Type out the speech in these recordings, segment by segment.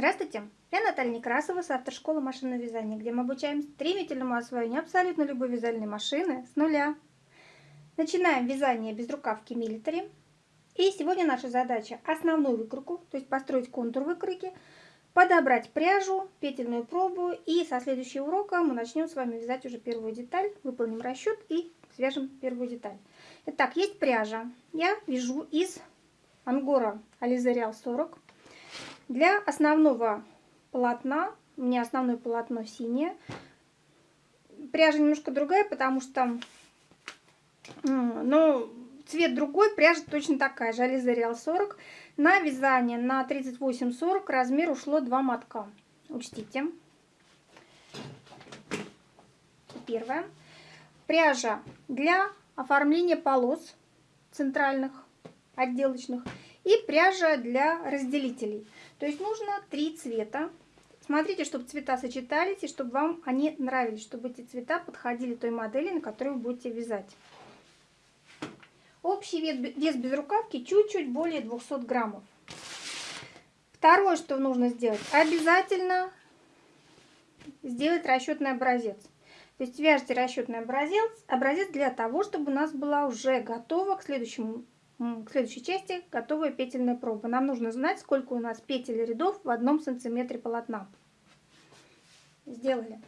Здравствуйте, я Наталья Некрасова с автошколы машинного вязания, где мы обучаем стремительному освоению абсолютно любой вязальной машины с нуля. Начинаем вязание без рукавки милитари. И сегодня наша задача основную выкройку, то есть построить контур выкройки, подобрать пряжу, петельную пробу и со следующего урока мы начнем с вами вязать уже первую деталь, выполним расчет и свяжем первую деталь. Итак, есть пряжа. Я вяжу из ангора Real 40 для основного полотна, у меня основное полотно синее, пряжа немножко другая, потому что, ну, цвет другой, пряжа точно такая же, Real 40. На вязание на 38-40 размер ушло 2 мотка. Учтите. Первое. Пряжа для оформления полос центральных, отделочных и пряжа для разделителей. То есть нужно три цвета. Смотрите, чтобы цвета сочетались и чтобы вам они нравились, чтобы эти цвета подходили той модели, на которой вы будете вязать. Общий вес без рукавки чуть-чуть более 200 граммов. Второе, что нужно сделать, обязательно сделать расчетный образец. То есть вяжите расчетный образец, образец для того, чтобы у нас была уже готова к следующему к следующей части готовая петельная проба. Нам нужно знать, сколько у нас петель рядов в одном сантиметре полотна. Сделали.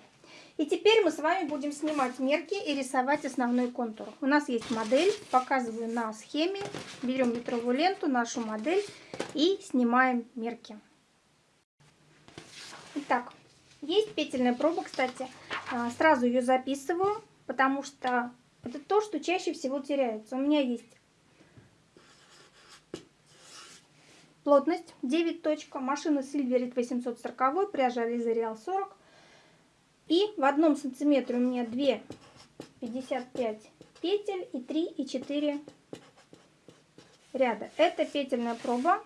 И теперь мы с вами будем снимать мерки и рисовать основной контур. У нас есть модель, показываю на схеме. Берем метровую ленту, нашу модель и снимаем мерки. Итак, есть петельная проба, кстати. А, сразу ее записываю, потому что это то, что чаще всего теряется. У меня есть Плотность 9 точка. Машина Сильверит 840, пряжа Реал 40. И в одном сантиметре у меня 2 55 петель и 3 и 4 ряда. Это петельная проба,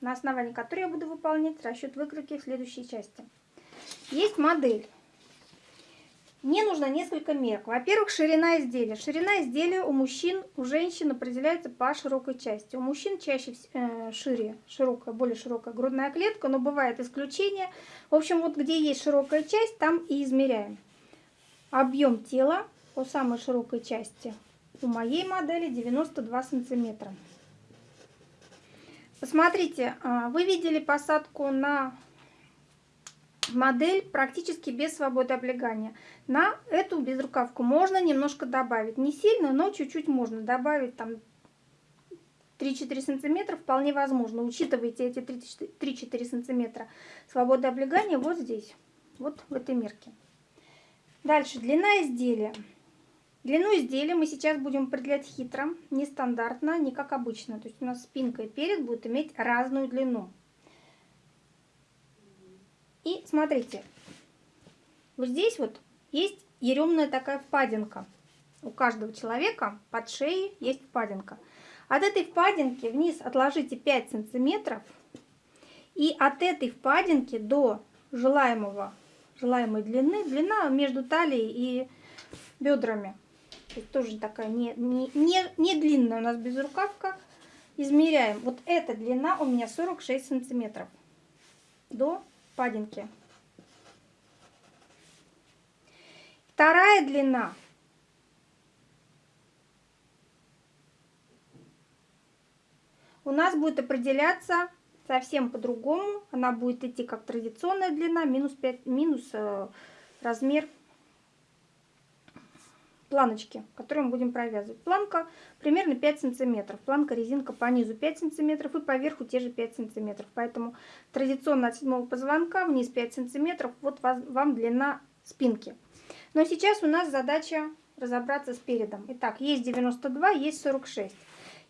на основании которой я буду выполнять расчет выкройки в следующей части. Есть модель. Мне нужно несколько мерок. Во-первых, ширина изделия. Ширина изделия у мужчин, у женщин определяется по широкой части. У мужчин чаще э, шире, широкая, более широкая грудная клетка, но бывает исключение. В общем, вот где есть широкая часть, там и измеряем. Объем тела по самой широкой части у моей модели 92 сантиметра. Посмотрите, а, вы видели посадку на модель практически без свободы облегания. На эту безрукавку можно немножко добавить. Не сильно, но чуть-чуть можно добавить там 3-4 сантиметра вполне возможно. Учитывайте эти 3-4 сантиметра свободы облегания вот здесь, вот в этой мерке. Дальше длина изделия. Длину изделия мы сейчас будем определять хитро, нестандартно, не как обычно. То есть у нас спинка и перед будут иметь разную длину. И смотрите, вот здесь вот есть еремная такая впадинка. У каждого человека под шеей есть впадинка. От этой впадинки вниз отложите 5 сантиметров. И от этой впадинки до желаемого, желаемой длины, длина между талией и бедрами. То тоже такая не, не, не, не длинная у нас безрукавка. Измеряем. Вот эта длина у меня 46 сантиметров до впадинки. Вторая длина у нас будет определяться совсем по-другому. Она будет идти как традиционная длина, минус, 5, минус э, размер планочки, которую мы будем провязывать. Планка примерно 5 сантиметров. Планка резинка по низу 5 сантиметров и по верху те же 5 сантиметров. Поэтому традиционно от седьмого позвонка вниз 5 сантиметров. Вот вам длина спинки. Но сейчас у нас задача разобраться с передом. Итак, есть 92, есть 46.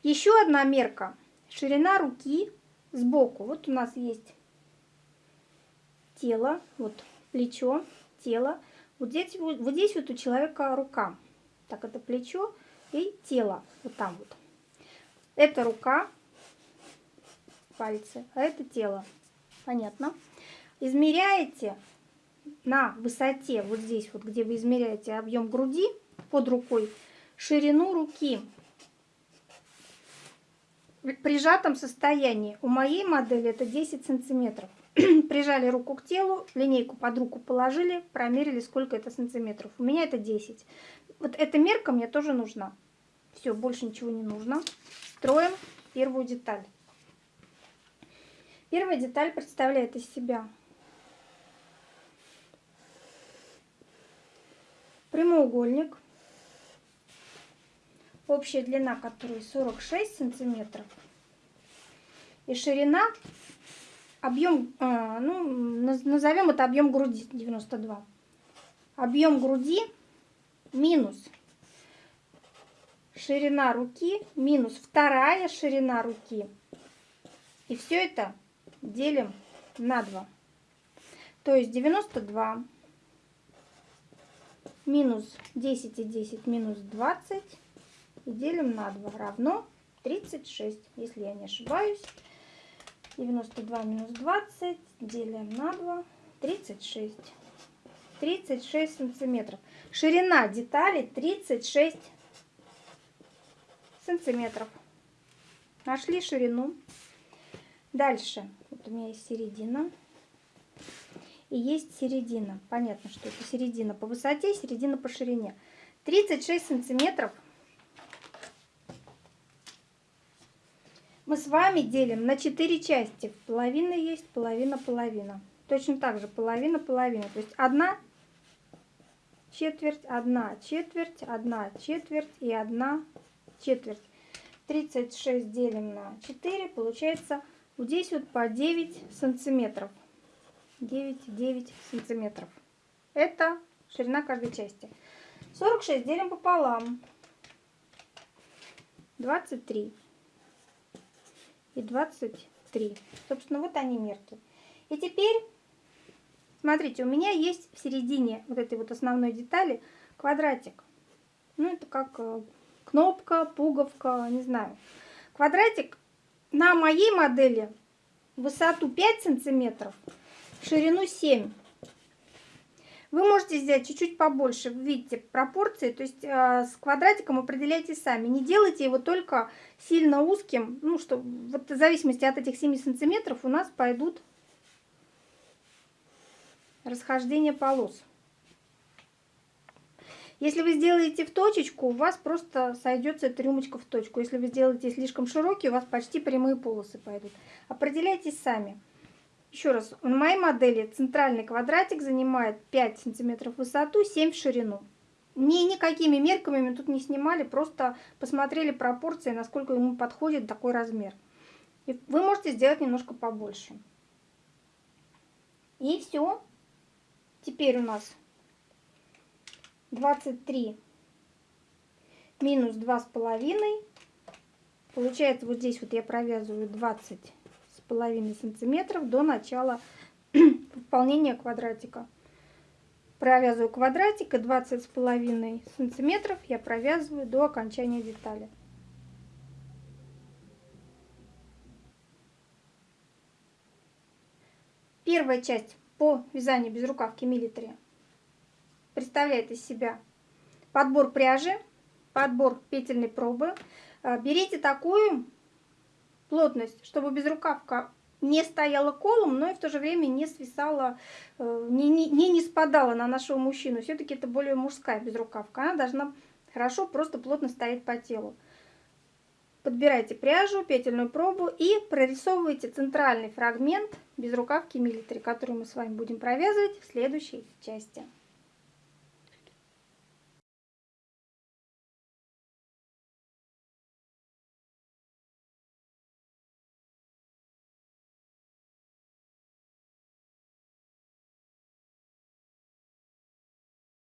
Еще одна мерка. Ширина руки сбоку. Вот у нас есть тело, вот плечо, тело. Вот здесь, вот, вот здесь вот у человека рука. Так, это плечо и тело. Вот там вот. Это рука, пальцы, а это тело. Понятно? Измеряете на высоте, вот здесь вот, где вы измеряете объем груди под рукой, ширину руки в прижатом состоянии. У моей модели это 10 сантиметров. прижали руку к телу, линейку под руку положили, промерили, сколько это сантиметров. У меня это 10. Вот эта мерка мне тоже нужна. Все, больше ничего не нужно. Строим первую деталь. Первая деталь представляет из себя прямоугольник, общая длина которой 46 сантиметров, и ширина, объем, а, ну, назовем это объем груди 92. Объем груди минус ширина руки минус вторая ширина руки. И все это делим на 2. То есть 92 минус 10 и 10 минус 20 и делим на 2 равно 36, если я не ошибаюсь. 92 минус 20 делим на 2, 36. 36 сантиметров. Ширина детали 36 сантиметров. Нашли ширину. Дальше. Вот у меня есть середина. И есть середина. Понятно, что это середина по высоте, середина по ширине. 36 сантиметров мы с вами делим на 4 части. Половина есть, половина, половина. Точно так же половина, половина. То есть одна четверть, одна четверть, одна четверть и одна четверть. 36 делим на 4, получается вот здесь вот по 9 сантиметров. 9, 9 сантиметров. Это ширина каждой части. 46 делим пополам. 23 и 23. Собственно, вот они мерки. И теперь, смотрите, у меня есть в середине вот этой вот основной детали квадратик. Ну, это как э, кнопка, пуговка, не знаю. Квадратик на моей модели высоту 5 сантиметров, ширину 7. Вы можете взять чуть-чуть побольше, видите, пропорции, то есть э, с квадратиком определяйте сами. Не делайте его только сильно узким, ну что, вот в зависимости от этих 7 сантиметров у нас пойдут расхождение полос. Если вы сделаете в точечку, у вас просто сойдется эта рюмочка в точку. Если вы сделаете слишком широкий, у вас почти прямые полосы пойдут. Определяйтесь сами. Еще раз, на моей модели центральный квадратик занимает 5 сантиметров в высоту, 7 в ширину. Ни, никакими мерками мы тут не снимали, просто посмотрели пропорции, насколько ему подходит такой размер. И вы можете сделать немножко побольше. И все. Теперь у нас 23 минус два с половиной. Получается, вот здесь вот я провязываю 20 с половиной сантиметров до начала выполнения квадратика. Провязываю квадратик и 20 с половиной сантиметров я провязываю до окончания детали. Первая часть по вязанию без рукавки милитари представляет из себя подбор пряжи, подбор петельной пробы. Э, берите такую плотность, чтобы безрукавка не стояла колом, но и в то же время не свисала, э, не, не, не спадала на нашего мужчину. Все-таки это более мужская безрукавка. Она должна хорошо, просто плотно стоять по телу. Подбирайте пряжу, петельную пробу и прорисовывайте центральный фрагмент безрукавки милитари, который мы с вами будем провязывать в следующей части.